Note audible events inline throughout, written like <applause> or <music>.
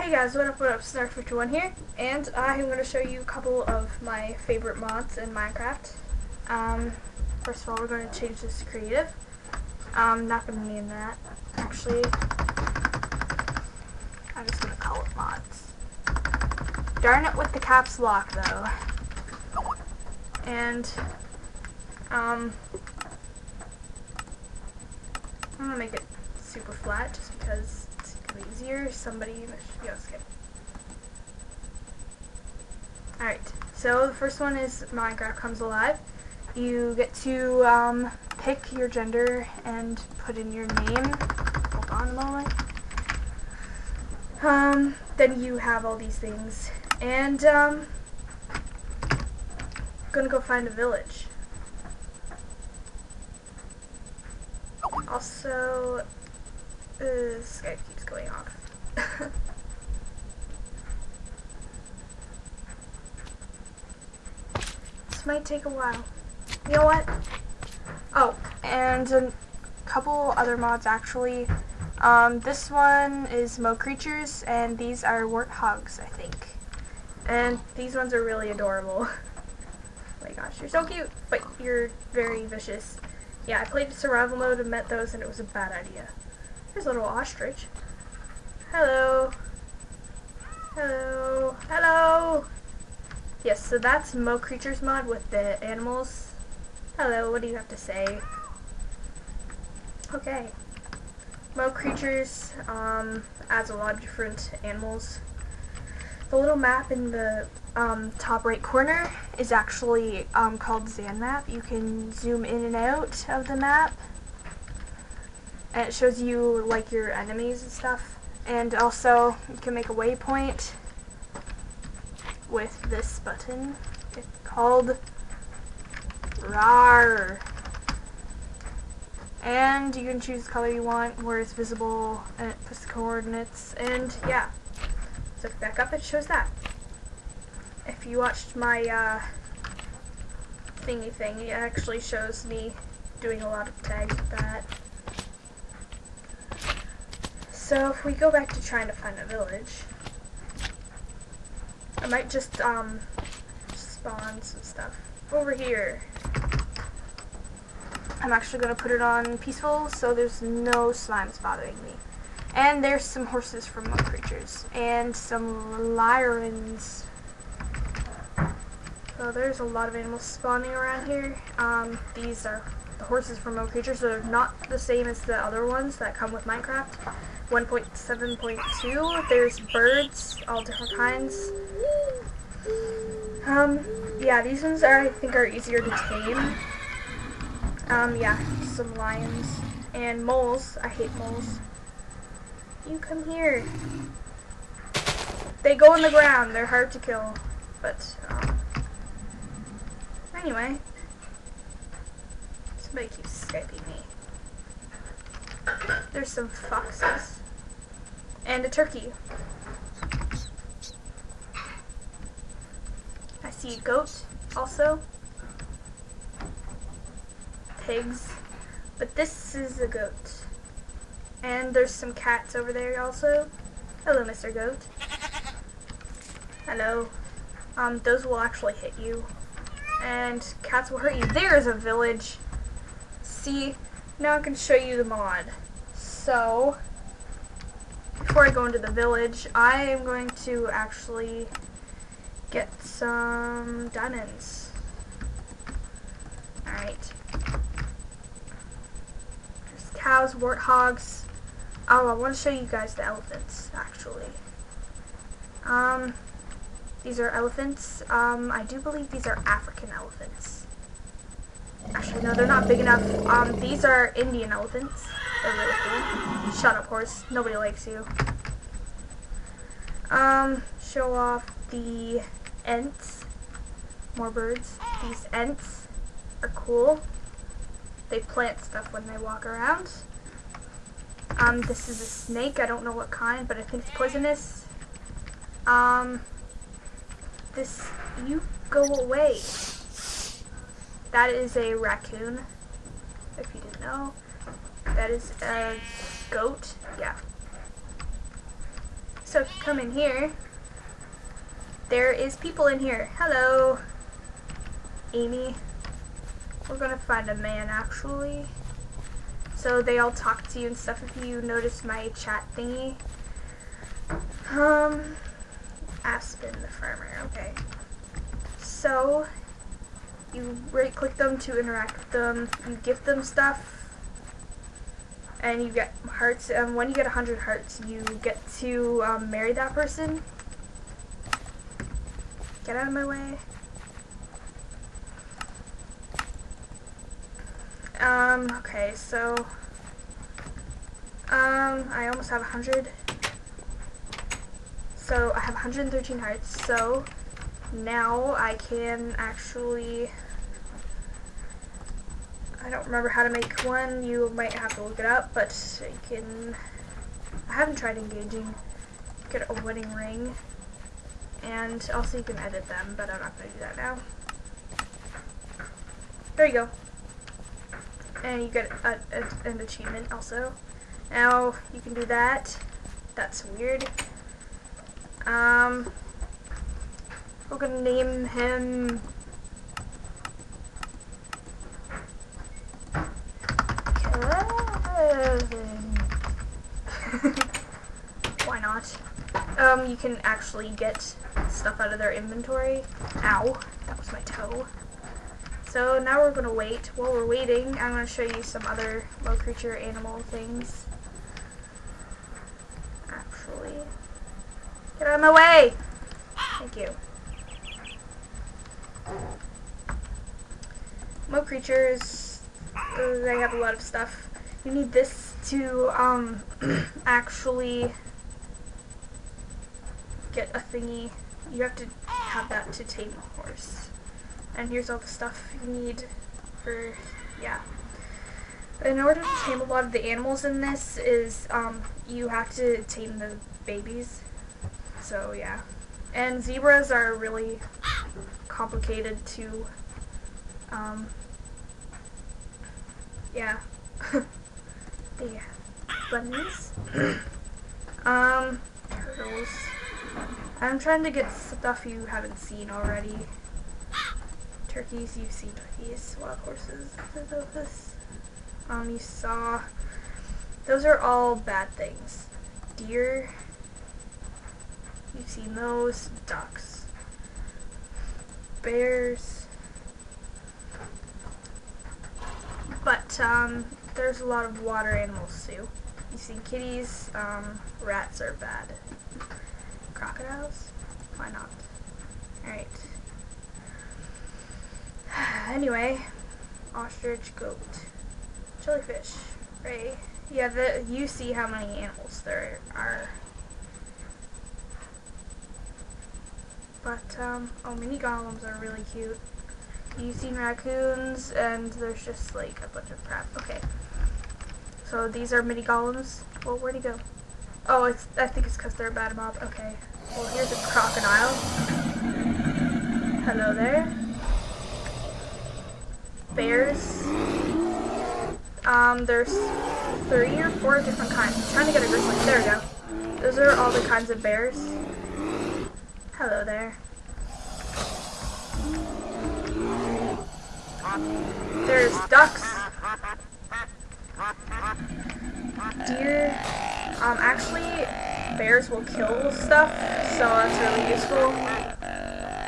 Hey guys, what up, what up, Snark51 here, and I'm going to show you a couple of my favorite mods in Minecraft. Um, first of all, we're going to change this to creative. I'm not going to name that, actually. I'm just going to call it mods. Darn it with the caps lock, though. And, um, I'm going to make it super flat just because easier. Somebody should go skip. Alright, so the first one is Minecraft Comes Alive. You get to um, pick your gender and put in your name. Hold on a moment. Um, then you have all these things. And, um, gonna go find a village. Also, uh, Skype keeps going off. this might take a while. You know what? Oh, and a couple other mods actually. Um, this one is Mo Creatures, and these are Warthogs, I think. And these ones are really adorable. <laughs> oh my gosh, you're so cute, but you're very vicious. Yeah, I played survival mode and met those, and it was a bad idea. There's a little ostrich. Hello. Hello. Hello. Yes, so that's Mo Creatures mod with the animals. Hello, what do you have to say? Okay. Mo Creatures um, adds a lot of different animals. The little map in the um, top right corner is actually um, called ZanMap. You can zoom in and out of the map and it shows you like your enemies and stuff. And also you can make a waypoint with this button. It's called RAR. And you can choose the color you want, where it's visible, and it puts the coordinates, and yeah. So back up, it shows that. If you watched my uh, thingy thing, it actually shows me doing a lot of tags with that. So if we go back to trying to find a village, I might just um spawn some stuff over here. I'm actually going to put it on peaceful so there's no slimes bothering me. And there's some horses from Mo Creatures. And some lyrans. So there's a lot of animals spawning around here. Um, these are the horses from Mo Creatures. They're not the same as the other ones that come with Minecraft. 1.7.2. There's birds, all different kinds. Um, yeah, these ones are, I think, are easier to tame. Um, yeah, some lions. And moles. I hate moles. You come here. They go in the ground. They're hard to kill. But, um, anyway. Somebody keeps Skyping me. There's some foxes. And a turkey. See goat also. Pigs. But this is a goat. And there's some cats over there also. Hello, Mr. Goat. Hello. Um, those will actually hit you. And cats will hurt you. There's a village. See, now I can show you the mod. So, before I go into the village, I am going to actually get some diamonds. Alright. There's cows, warthogs. Oh, I want to show you guys the elephants, actually. Um, these are elephants. Um, I do believe these are African elephants. Actually, no, they're not big enough. Um, these are Indian elephants. They're really cool. Shut up, horse. Nobody likes you. Um, show off the Ents. More birds. These Ents are cool. They plant stuff when they walk around. Um, this is a snake. I don't know what kind, but I think it's poisonous. Um, this, you go away. That is a raccoon, if you didn't know. That is a goat. Yeah. So if you come in here, there is people in here. Hello, Amy. We're gonna find a man actually. So they all talk to you and stuff if you notice my chat thingy. Um, Aspen the farmer, okay. So, you right click them to interact with them, you give them stuff, and you get hearts, and when you get 100 hearts, you get to um, marry that person. Get out of my way. Um, okay, so, um, I almost have 100. So, I have 113 hearts, so, now I can actually, I don't remember how to make one, you might have to look it up, but you can, I haven't tried engaging, get a wedding ring, and also you can edit them, but I'm not going to do that now. There you go. And you get a, a, an achievement also. Now, you can do that. That's weird. Um, we're gonna name him. <laughs> Why not? Um, you can actually get stuff out of their inventory. Ow, that was my toe. So now we're gonna wait. While we're waiting, I'm gonna show you some other Mo Creature animal things. Actually, get out of my way! Thank you. Mo creatures, they have a lot of stuff. You need this to um, <clears throat> actually get a thingy. You have to have that to tame a horse. And here's all the stuff you need for, yeah. In order to tame a lot of the animals in this is um, you have to tame the babies. So yeah. And zebras are really complicated to um, yeah. <laughs> the bunnies. <coughs> um, turtles. I'm trying to get stuff you haven't seen already. Turkeys, you've seen turkeys. Wild horses. Um, you saw. Those are all bad things. Deer. You've seen those. Ducks. Bears. But um, there's a lot of water animals too. You see kitties, um, rats are bad. Crocodiles? Why not? Alright. <sighs> anyway, ostrich, goat, jellyfish, ray. Yeah, the, you see how many animals there are. But, um, oh, mini golems are really cute. You've seen raccoons, and there's just like a bunch of crap. Okay. So these are mini golems. Well, where'd he go? Oh, it's, I think it's because they're a bad mob. Okay. Well, here's a crocodile. Hello there. Bears. Um, there's three or four different kinds. I'm trying to get a grizzly. There we go. Those are all the kinds of bears. Hello there. There's ducks. Deer. Um, actually, bears will kill stuff, so that's really useful.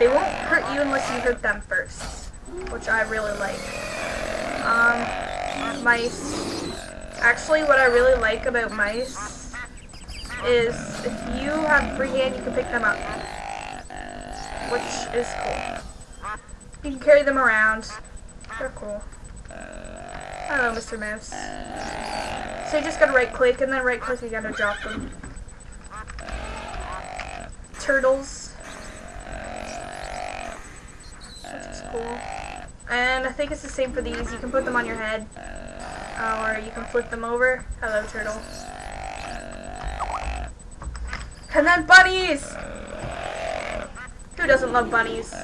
They won't hurt you unless you hurt them first, which I really like. Um, mice. Actually, what I really like about mice is if you have free hand, you can pick them up, which is cool. You can carry them around. They're cool. Hello, Mr. Mouse. So you just gotta right click and then right click again to drop them. Turtles. Cool. And I think it's the same for these. You can put them on your head. Uh, or you can flip them over. Hello, turtle. And then bunnies! Who doesn't love bunnies? <laughs>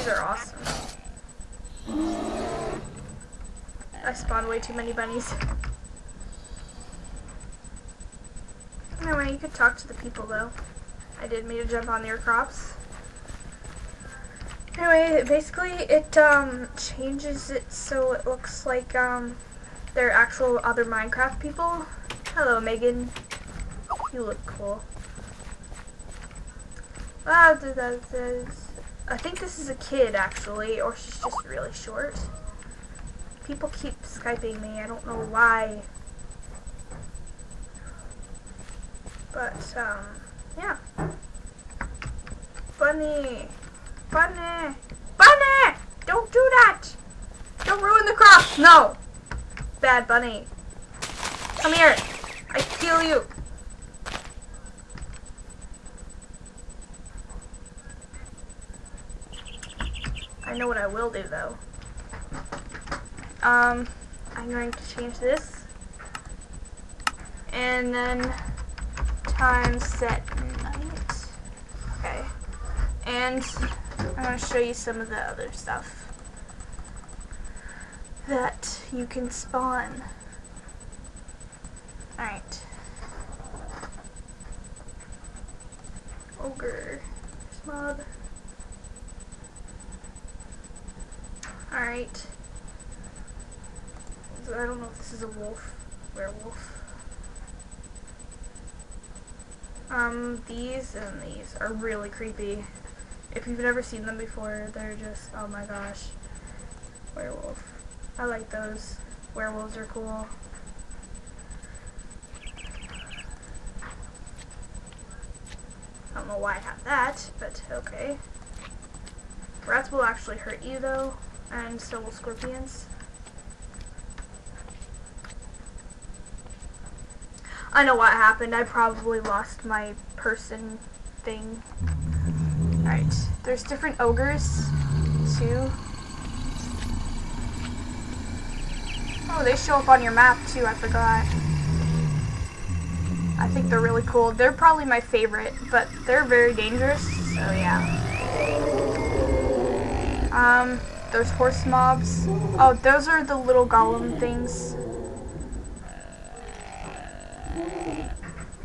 These are awesome. I spawned way too many bunnies. Anyway, you could talk to the people though. I did me to jump on their crops. Anyway, basically it um, changes it so it looks like um, they're actual other Minecraft people. Hello, Megan. You look cool. Ah, I think this is a kid actually, or she's just really short. People keep Skyping me, I don't know why. But, um, yeah. Bunny! Bunny! Bunny! Don't do that! Don't ruin the crops! No! Bad bunny. Come here! I kill you! I know what I will do though. Um, I'm going to change this. And then time set night. Okay. And I'm going to show you some of the other stuff that you can spawn. Alright. Ogre. Mob. Alright. I don't know if this is a wolf. Werewolf. Um, these and these are really creepy. If you've never seen them before, they're just, oh my gosh. Werewolf. I like those. Werewolves are cool. I don't know why I have that, but okay. Rats will actually hurt you though and so will scorpions. I know what happened. I probably lost my person thing. Alright, there's different ogres, too. Oh, they show up on your map, too, I forgot. I think they're really cool. They're probably my favorite, but they're very dangerous, so yeah. Um, those horse mobs. Oh, those are the little golem things.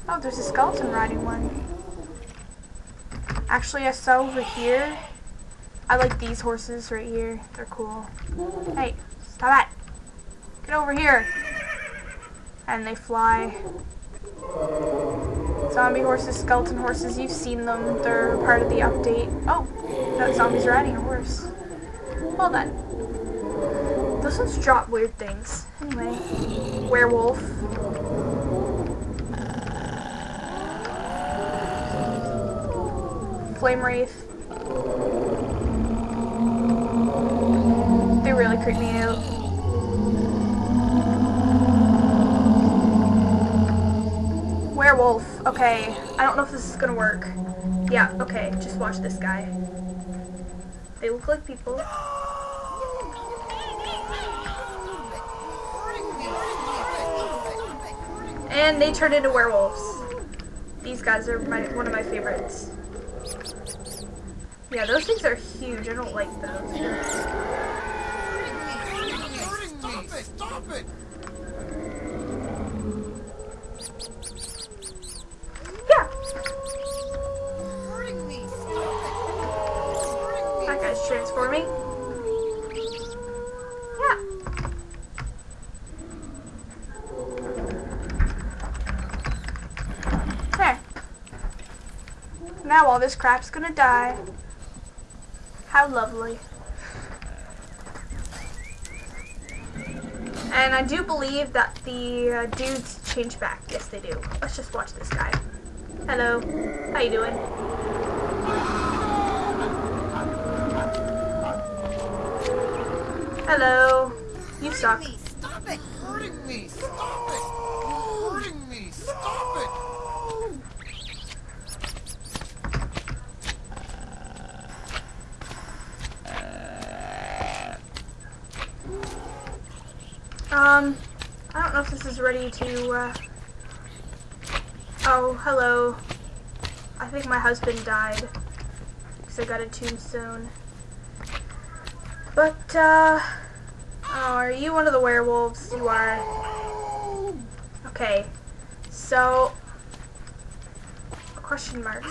Oh, there's a skeleton riding one. Actually, I saw over here. I like these horses right here. They're cool. Hey, stop it. Get over here. And they fly. Zombie horses, skeleton horses, you've seen them. They're part of the update. Oh, that zombie's riding a horse. Hold on. Those ones drop weird things. Anyway. Werewolf. Flame Wraith. They really creep me out. Werewolf. Okay. I don't know if this is gonna work. Yeah, okay. Just watch this guy. They look like people. And they turn into werewolves. These guys are my, one of my favorites. Yeah, those things are huge. I don't like those. Stop it! Stop it! Yeah. That guy's transforming. Now all this crap's gonna die. How lovely. And I do believe that the uh, dudes change back. Yes, they do. Let's just watch this guy. Hello. How you doing? Hello. You suck. Stop it! Hurting me! Stop it! Hurting me! Stop it! Um, I don't know if this is ready to, uh... Oh, hello. I think my husband died. Because I got a tombstone. But, uh... Oh, are you one of the werewolves? You are. Okay. So, question mark. <laughs>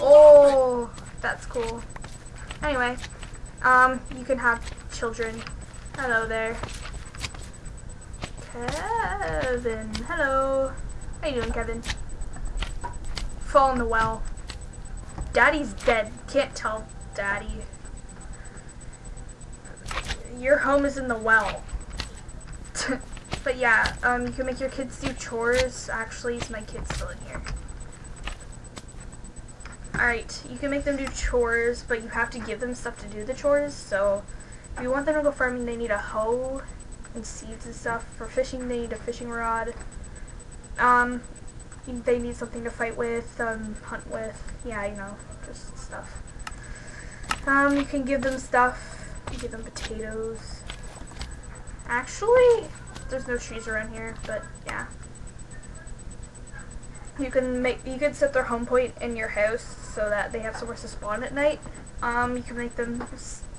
oh, that's cool. Anyway, um, you can have children. Hello there. Kevin. Hello. How you doing, Kevin? Fall in the well. Daddy's dead. Can't tell Daddy. Your home is in the well. <laughs> but yeah, um, you can make your kids do chores. Actually, is my kid still in here? Alright, you can make them do chores, but you have to give them stuff to do the chores. So, if you want them to go farming, they need a hoe and seeds and stuff. For fishing, they need a fishing rod. Um, they need something to fight with, um, hunt with. Yeah, you know, just stuff. Um, you can give them stuff. You give them potatoes. Actually, there's no trees around here, but yeah. You can make you can set their home point in your house so that they have somewhere to spawn at night. Um, you can make them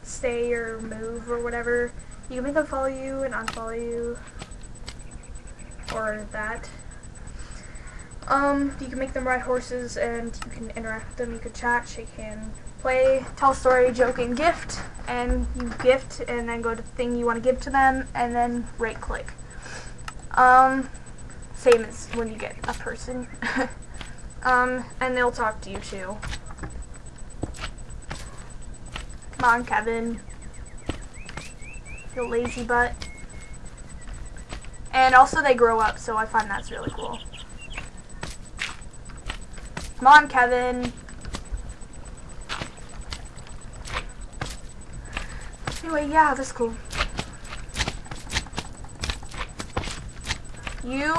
stay or move or whatever. You can make them follow you and unfollow you, or that. Um, you can make them ride horses and you can interact with them. You can chat, shake hand, play, tell story, joke, and gift. And you gift and then go to the thing you want to give to them and then right click. Um, same as when you get a person. <laughs> um, and they'll talk to you too. Come on, Kevin. You lazy butt. And also they grow up, so I find that's really cool. Come on, Kevin. Anyway, yeah, that's cool. You?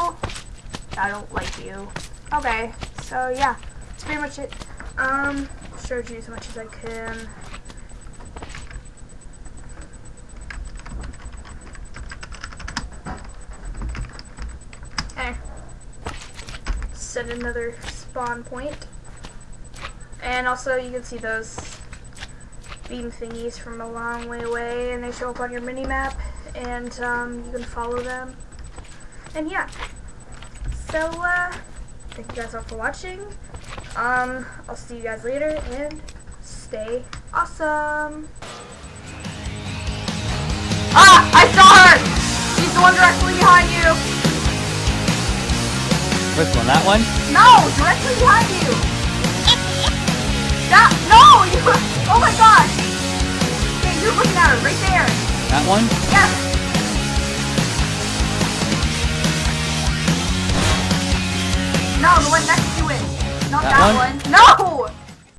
I don't like you. Okay, so yeah, that's pretty much it. Um, showed you as much as I can. Okay. Set another spawn point. And also you can see those beam thingies from a long way away and they show up on your mini map and um, you can follow them. And yeah. So uh, thank you guys all for watching. Um, I'll see you guys later and stay awesome. Ah! I saw her! She's the one directly behind you! Which one? That one? No! Directly behind you! <laughs> that, no! You, oh my gosh! Okay, you're looking at her right there. That one? Yes! No, the one next to it. Not that, that one? one. No!